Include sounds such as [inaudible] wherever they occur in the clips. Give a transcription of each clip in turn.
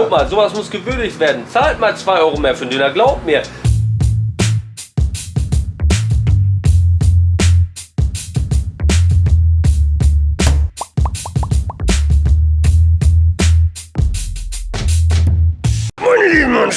Guck mal, sowas muss gewürdigt werden. Zahlt mal 2 Euro mehr für den Döner, glaubt mir.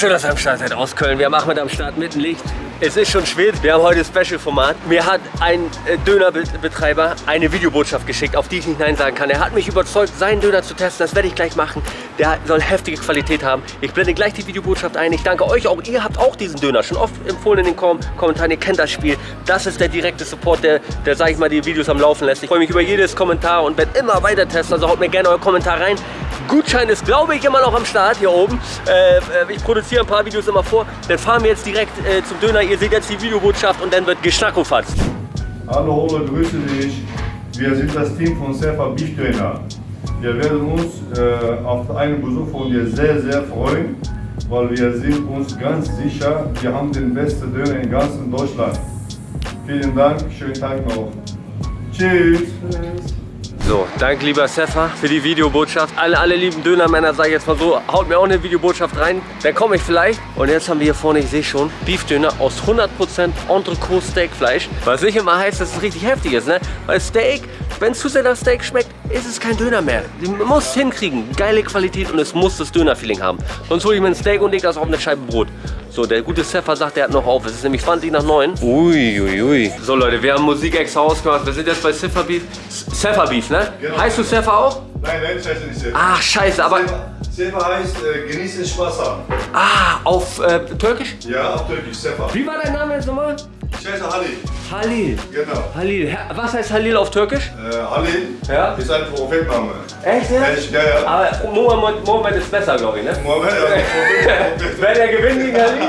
Schön, dass ihr am Start seid aus Köln. Wir haben Ahmed am Start mit dem Licht. Es ist schon spät. Wir haben heute Special-Format. Mir hat ein äh, Dönerbetreiber eine Videobotschaft geschickt, auf die ich nicht Nein sagen kann. Er hat mich überzeugt, seinen Döner zu testen. Das werde ich gleich machen. Der soll heftige Qualität haben. Ich blende gleich die Videobotschaft ein. Ich danke euch auch. Ihr habt auch diesen Döner schon oft empfohlen in den Kom Kommentaren. Ihr kennt das Spiel. Das ist der direkte Support, der, der sage ich mal, die Videos am Laufen lässt. Ich freue mich über jedes Kommentar und werde immer weiter testen. Also haut mir gerne euren Kommentar rein. Gutschein ist, glaube ich, immer noch am Start hier oben. Äh, ich produziere ein paar Videos immer vor. Dann fahren wir jetzt direkt äh, zum Döner. Ihr seht jetzt die Videobotschaft und dann wird geschnackofatzt. Hallo Ole, grüße dich. Wir sind das Team von Sefa Beef Döner. Wir werden uns äh, auf einen Besuch von dir sehr, sehr freuen, weil wir sind uns ganz sicher, wir haben den besten Döner in ganzen Deutschland. Vielen Dank, schönen Tag noch. Tschüss. So, danke lieber Sefa für die Videobotschaft. Alle, alle lieben Dönermänner, sage ich jetzt mal so, haut mir auch eine Videobotschaft rein. Dann komme ich vielleicht. Und jetzt haben wir hier vorne, ich sehe schon, Beefdöner aus 100% Entrecot Steakfleisch. Was nicht immer heißt, dass es richtig heftig ist, ne? Weil Steak, wenn es zu sehr nach Steak schmeckt, ist es kein Döner mehr. Man muss es hinkriegen. Geile Qualität und es muss das Dönerfeeling haben. Sonst hole ich mir ein Steak und lege das auf eine Scheibe Brot. So, der gute Sefa sagt, der hat noch auf. Es ist nämlich 20 nach 9. Ui, ui, ui. So Leute, wir haben Musik extra ausgemacht. Wir sind jetzt bei Sefa Beef. Sefa Beef, ne? Genau. Heißt du Sefa auch? Nein, nein, das heißt nicht Sefa. Ach, scheiße, aber... Sefa heißt äh, genießen Spaß haben. Ah, auf äh, Türkisch? Ja, auf Türkisch, Sefa. Wie war dein Name jetzt nochmal? Ich heiße Halil. Halil. Genau. Halil. Was heißt Halil auf Türkisch? Äh, Halil Ja. ist ein Prophetname. Echt, ja? Echt, ja, ja. Aber Mohammed, Mohammed ist besser, glaube ich, ne? Mohammed, ja, [laughs] Prophet. Wer der gewinnt gegen Halil?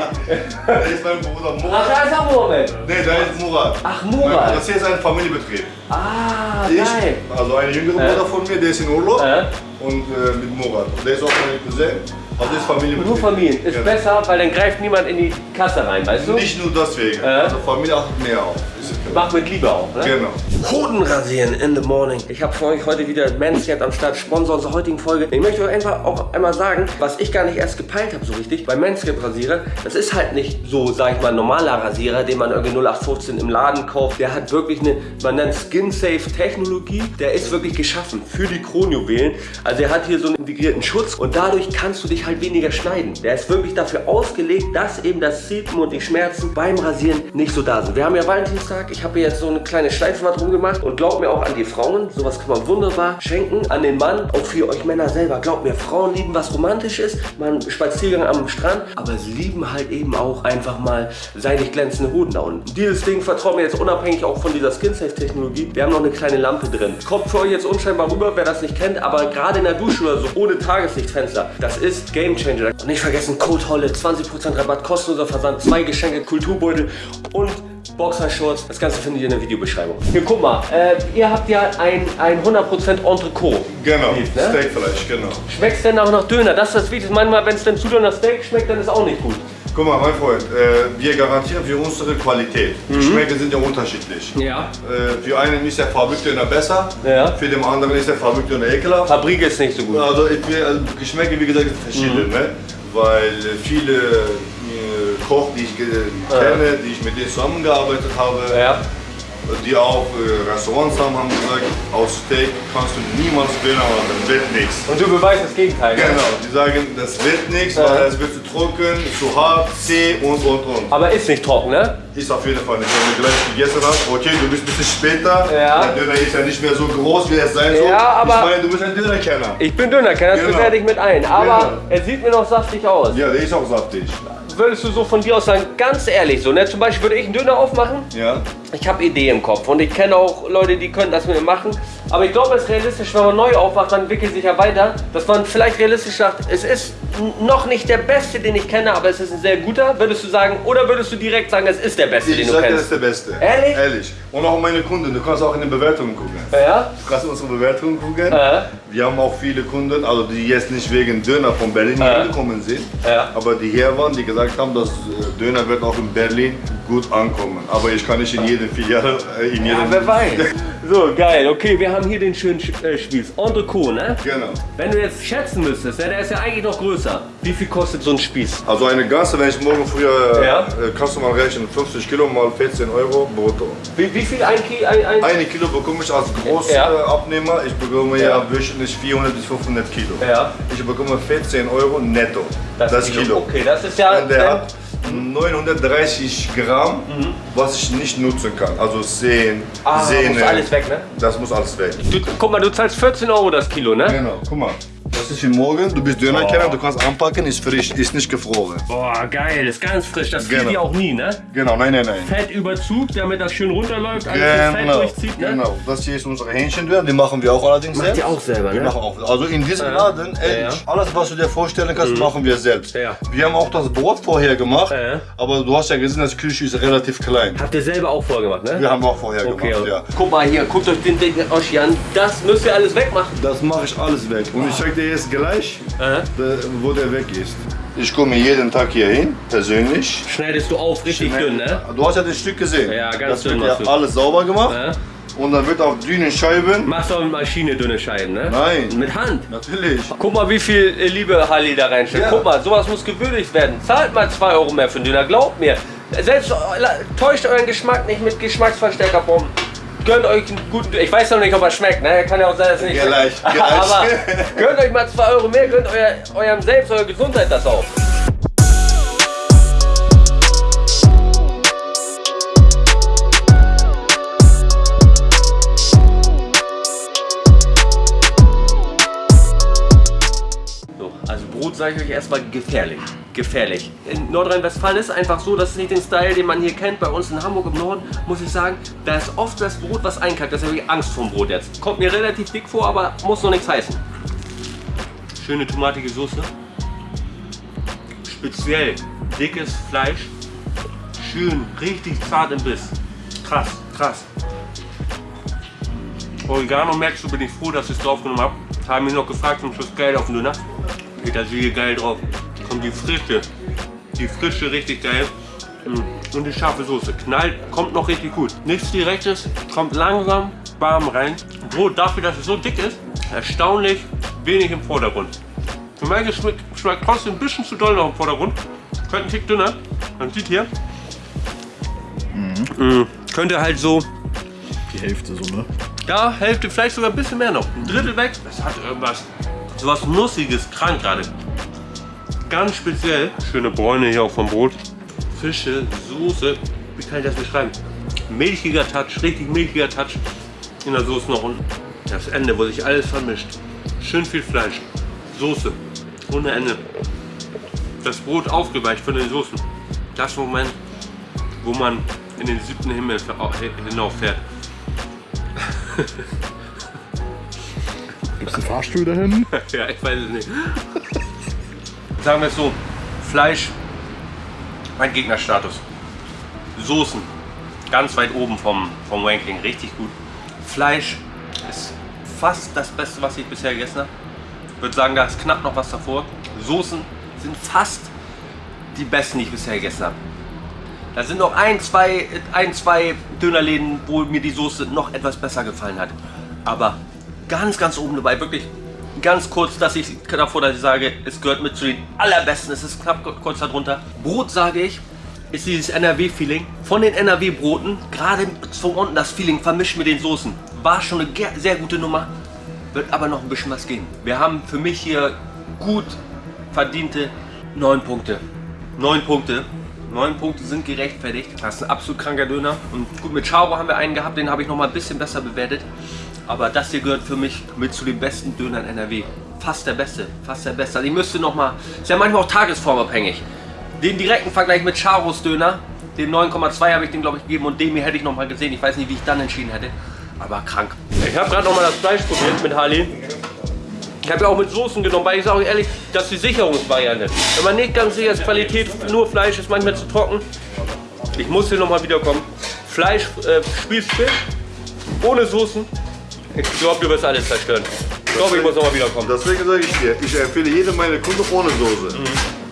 Der ist mein Bruder Ach, Murat. da ist auch Mohammed. Nee, der ist Murat. Ach, Murat. Das hier ist ein Familienbetrieb. Ah, Ich, geil. also ein jüngerer Äh? Bruder von mir, der ist in Urlaub Äh? und äh, mit Murat. Und der ist auch mein Cousin. Also das ist Familienbetrieb. Nur Familien. Ist Ja. besser, weil dann greift niemand in die Kasse rein, weißt du? Nicht nur deswegen. Äh? Also Familie achtet mehr auf. Mach mit Liebe auch, ne? Genau. Hoden rasieren in the morning. Ich habe für euch heute wieder Manscaped am Start, Sponsor unserer heutigen Folge. Ich möchte euch einfach auch einmal sagen, was ich gar nicht erst gepeilt habe so richtig. Bei Manscaped Rasierer, das ist halt nicht so, sag ich mal, ein normaler Rasierer, den man irgendwie 0815 im Laden kauft. Der hat wirklich eine, man nennt Skin-Safe Technologie. Der ist wirklich geschaffen für die Kronjuwelen. Also er hat hier so einen integrierten Schutz und dadurch kannst du dich halt weniger schneiden. Der ist wirklich dafür ausgelegt, dass eben das Ziepen und die Schmerzen beim Rasieren nicht so da sind. Wir haben ja Valentinstag. Ich habe jetzt so eine kleine Schleife mal drum gemacht und glaubt mir auch an die Frauen. Sowas kann man wunderbar schenken an den Mann. Auch für euch Männer selber. Glaubt mir, Frauen lieben was romantisch ist. Man Spaziergang am Strand. Aber sie lieben halt eben auch einfach mal seidig glänzende Hoden da unten. Dieses Ding vertraut mir jetzt unabhängig auch von dieser Skin-Safe-Technologie. Wir haben noch eine kleine Lampe drin. Kommt für euch jetzt unscheinbar rüber, wer das nicht kennt. Aber gerade in der Dusche oder so, ohne Tageslichtfenster, das ist Game Changer. Und nicht vergessen, Code Holle, 20% Rabatt, kostenloser Versand, zwei Geschenke, Kulturbeutel und Boxershorts. Das Ganze findet ihr in der Videobeschreibung. Hier, guck mal, äh, ihr habt ja ein, ein 100% Entrecot. Genau. Beef, ne? Steakfleisch, genau. Schmeckt's denn auch nach Döner? Das ist das Wichtigste. Manchmal, wenn es denn zu nach Steak schmeckt, dann ist auch nicht gut. Guck mal, mein Freund, äh, wir garantieren für unsere Qualität. Mhm. Geschmäcker sind ja unterschiedlich. Ja. Äh, für einen ist der Fabrikdöner besser, Ja. für den anderen ist der Fabrikdöner ekelhaft. Fabrik ist nicht so gut. Also also Geschmäcker, wie gesagt, sind verschieden, Mhm. ne? weil äh, viele äh, Koch, die ich kenne, die ich mit denen zusammengearbeitet habe, Ja. Die auch äh, Restaurants haben, haben gesagt, aus Steak kannst du niemals Döner machen, das wird nichts. Und du beweist das Gegenteil. Genau, die sagen, das wird nichts, Ja. weil es wird zu trocken, zu hart, zäh und und und. Aber ist nicht trocken, ne? Ist auf jeden Fall nicht. Wenn du gleich gegessen hast, okay, du bist ein bisschen später, Ja. der Döner ist ja nicht mehr so groß, wie es sein soll. Ja, aber- ich meine, du bist ein Dönerkenner. Ich bin Dönerkenner, das Genau. bewerte ich mit ein. Aber Genau. er sieht mir noch saftig aus. Ja, der ist auch saftig. Würdest du so von dir aus sagen, ganz ehrlich so, ne? Zum Beispiel würde ich einen Döner aufmachen. Ja. Ich habe Idee im Kopf und ich kenne auch Leute, die können das mit mir machen. Aber ich glaube, es ist realistisch, wenn man neu aufwacht, dann entwickelt sich ja weiter, dass man vielleicht realistisch sagt, es ist noch nicht der Beste, den ich kenne, aber es ist ein sehr guter. Würdest du sagen, oder würdest du direkt sagen, es ist der Beste, Ich den du sag dir, das ist kennst? der Beste. Ehrlich? Ehrlich. Und auch meine Kunden, du kannst auch in den Bewertungen gucken. Ja? Du kannst unsere Bewertungen gucken. Ja. Wir haben auch viele Kunden, also die jetzt nicht wegen Döner von Berlin Ja. gekommen sind, Ja. aber die hier waren, die gesagt haben, dass äh, Döner wird auch in Berlin gut ankommen. Aber ich kann nicht in jedem Filiale, äh, in jedem... Ja, wer weiß. So, geil. Okay, wir haben hier den schönen äh, Spieß. Entrecot, ne? Genau. Wenn du jetzt schätzen müsstest, ne, der ist ja eigentlich noch größer. Wie viel kostet so ein Spieß? Also eine ganze, wenn ich morgen früher, Ja. äh, kannst du mal rechnen, 50 Kilo mal 14 Euro brutto. Wie, wie viel ein Kilo? Ein, ein Eine Kilo bekomme ich als Ja. Großabnehmer. Ich bekomme ja. Ja. wöchentlich 400 bis 500 Kilo. Ja. Ich bekomme 14 Euro netto. Das, Kilo. Okay, das ist ja. Und der hat 930 Gramm, was ich nicht nutzen kann. Also Sehen, Mhm. ah, Sehne. muss alles weg, ne? Das muss alles weg. Du, guck mal, du zahlst 14 Euro das Kilo, ne? Genau, guck mal. Das ist wie morgen, du bist Dönerkenner, du kannst anpacken, ist frisch, ist nicht gefroren. Boah, geil, ist ganz frisch. Das Genau. dir auch nie, ne? Genau, nein, nein, nein. Fettüberzug, damit das schön runterläuft, alles das Fett Genau, durchzieht, ne? genau. Das hier ist unsere Hähnchendöner, die machen wir auch allerdings Macht selbst. ihr auch selber, Wir ne? machen auch. Also in diesem Laden, ehrlich, Ja. alles was du dir vorstellen kannst, machen wir selbst. Ja. Wir haben auch das Brot vorher gemacht, Ja. aber du hast ja gesehen, das Küche ist relativ klein. Habt ihr selber auch vorgemacht, ne? Wir haben auch vorher Okay, gemacht, ja. guck mal hier, guckt euch den Ding Oschi an. Das müsst ihr alles wegmachen. Das mache ich alles weg. Und ich zeig dir jetzt gleich, Äh? wo der weg ist. Ich komme jeden Tag hier hin, persönlich. Schneidest du auf, richtig dünn, ne? Du hast ja das Stück gesehen. Ja, ganz das dünn wird machst ja alles sauber gemacht. Ja? Und dann wird auf dünnen Scheiben. Machst du auch mit Maschine dünne Scheiben, ne? Nein. Mit Hand. Natürlich. Guck mal, wie viel äh, Liebe Halli da reinsteckt. Ja. Guck mal, sowas muss gewürdigt werden. Zahlt mal 2 Euro mehr für den Döner, glaubt mir. Selbst äh, täuscht euren Geschmack nicht mit Geschmacksverstärkerbomben. Gönnt euch einen guten. Ich weiß noch nicht, ob er schmeckt, ne? Kann ja auch sein, dass er nicht Gleich, schmeckt. gleich. Aber gönnt euch mal 2 Euro mehr, gönnt euer, eurem Selbst, eurer Gesundheit das auch. So, also Brot sage ich euch erstmal gefährlich. Gefährlich. In Nordrhein-Westfalen ist es einfach so, das ist nicht den Style, den man hier kennt. Bei uns in Hamburg im Norden muss ich sagen, da ist oft das Brot, was einkackt. Das habe ich Angst vor dem Brot jetzt. Kommt mir relativ dick vor, aber muss noch nichts heißen. Schöne tomatige Soße. Speziell dickes Fleisch. Schön, richtig zart im Biss. Krass, krass. Oregano merkst du, bin ich froh, dass ich es draufgenommen habe. Haben mich noch gefragt zum Schluss geil auf den Döner. Petersilie geil drauf. Kommt die frische, die frische richtig geil. Mm. Und die scharfe Soße. Knallt, kommt noch richtig gut. Nichts direktes, kommt langsam warm rein. Brot dafür, dass es so dick ist, erstaunlich wenig im Vordergrund. Für meinen Geschmack schmeckt trotzdem ein bisschen zu doll noch im Vordergrund. Könnte ein Tick dünner. Man sieht hier. Mm. Könnte halt so Die Hälfte so, ne? ja, Hälfte, vielleicht sogar ein bisschen mehr noch. Ein Drittel weg. Das hat irgendwas, sowas Nussiges, krank gerade. Ganz speziell. Schöne Bräune hier auch vom Brot. Fische, Soße. Wie kann ich das beschreiben? Milchiger Touch, richtig milchiger Touch in der Soße noch. Und das Ende, wo sich alles vermischt. Schön viel Fleisch. Soße. Ohne Ende. Das Brot aufgeweicht von den Soßen. Das Moment, wo man in den siebten Himmel hinauffährt. Gibt's einen Fahrstuhl dahin? [laughs] Ja, ich weiß es nicht. Sagen wir es so, Fleisch, mein Gegnerstatus. Soßen, ganz weit oben vom, vom Ranking, richtig gut. Fleisch ist fast das Beste, was ich bisher gegessen habe. Ich würde sagen, da ist knapp noch was davor. Soßen sind fast die besten, die ich bisher gegessen habe. Da sind noch ein, zwei, ein, zwei Dönerläden, wo mir die Soße noch etwas besser gefallen hat. Aber ganz, ganz oben dabei, wirklich ganz kurz, dass ich davor, dass ich sage, es gehört mit zu den allerbesten. Es ist knapp kurz darunter. Brot sage ich, ist dieses NRW-Feeling. Von den NRW-Broten, gerade von unten das Feeling vermischt mit den Soßen. War schon eine sehr gute Nummer. Wird aber noch ein bisschen was gehen. Wir haben für mich hier gut verdiente 9 Punkte. 9 Punkte. 9 Punkte sind gerechtfertigt. Das ist ein absolut kranker Döner. Und gut, mit Charo haben wir einen gehabt, den habe ich noch mal ein bisschen besser bewertet. Aber das hier gehört für mich mit zu den besten Dönern NRW. Fast der beste, fast der beste. Also ich müsste noch mal, ist ja manchmal auch tagesformabhängig. Den direkten Vergleich mit Charos Döner, den 9,2 habe ich den glaube ich gegeben und den hier hätte ich noch mal gesehen. Ich weiß nicht, wie ich dann entschieden hätte. Aber krank. Ich habe gerade noch mal das Fleisch probiert mit Harley. Ich habe ja auch mit Soßen genommen, weil ich sage euch ehrlich, das ist die Sicherungsvariante. Wenn man nicht ganz sicher ist, Qualität, nur Fleisch ist manchmal zu trocken. Ich muss hier nochmal wiederkommen. Fleisch, äh, Spießfisch, ohne Soßen. Ich glaube, du wirst alles zerstören. Ich glaube, ich muss nochmal wiederkommen. Deswegen sage ich dir, ich empfehle jedem meine Kunden ohne Soße.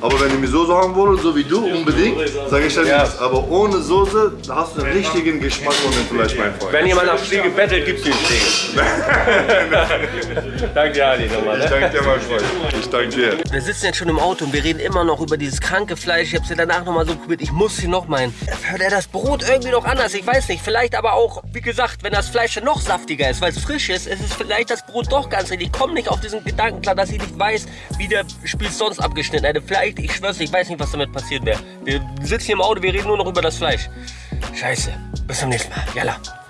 Aber wenn ihr mir Soße haben wollt, so wie du, unbedingt, sage ich dann Ja. nichts. Aber ohne Soße hast du einen richtigen Geschmack von dem Fleisch, mein Freund. Wenn jemand nach Fliege bettelt, gibt's den Fliege. [laughs] Danke dir, Ali, nochmal. Ich Ne? danke dir, mein Freund. Ich danke dir. Wir sitzen jetzt schon im Auto und wir reden immer noch über dieses kranke Fleisch. Ich hab's ja danach nochmal so probiert. Ich muss hier noch meinen. Hört er das Brot irgendwie noch anders? Ich weiß nicht. Vielleicht aber auch, wie gesagt, wenn das Fleisch dann noch saftiger ist, weil es frisch ist, ist es vielleicht das Brot doch ganz richtig. Ich komme nicht auf diesen Gedanken klar, dass ich nicht weiß, wie der Spieß sonst abgeschnitten hätte. Vielleicht, ich schwör's, ich weiß nicht, was damit passiert wäre. Wir sitzen hier im Auto, wir reden nur noch über das Fleisch. Scheiße. Bis zum nächsten Mal. Jalla.